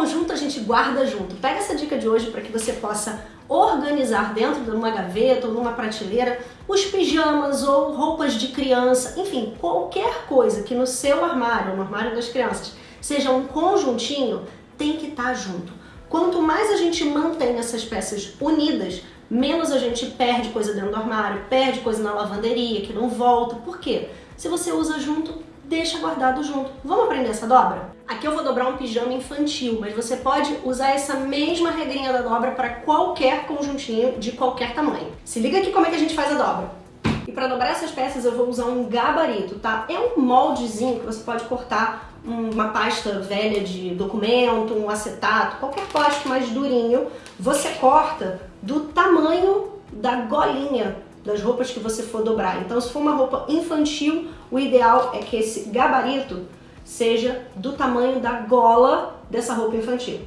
conjunto a gente guarda junto. Pega essa dica de hoje para que você possa organizar dentro de uma gaveta ou numa prateleira os pijamas ou roupas de criança, enfim, qualquer coisa que no seu armário, no armário das crianças, seja um conjuntinho, tem que estar tá junto. Quanto mais a gente mantém essas peças unidas, menos a gente perde coisa dentro do armário, perde coisa na lavanderia que não volta. Por quê? Se você usa junto, deixa guardado junto. Vamos aprender essa dobra? Aqui eu vou dobrar um pijama infantil, mas você pode usar essa mesma regrinha da dobra para qualquer conjuntinho de qualquer tamanho. Se liga aqui como é que a gente faz a dobra. E para dobrar essas peças eu vou usar um gabarito, tá? É um moldezinho que você pode cortar uma pasta velha de documento, um acetato, qualquer plástico mais durinho. Você corta do tamanho da golinha das roupas que você for dobrar. Então se for uma roupa infantil, o ideal é que esse gabarito seja do tamanho da gola dessa roupa infantil.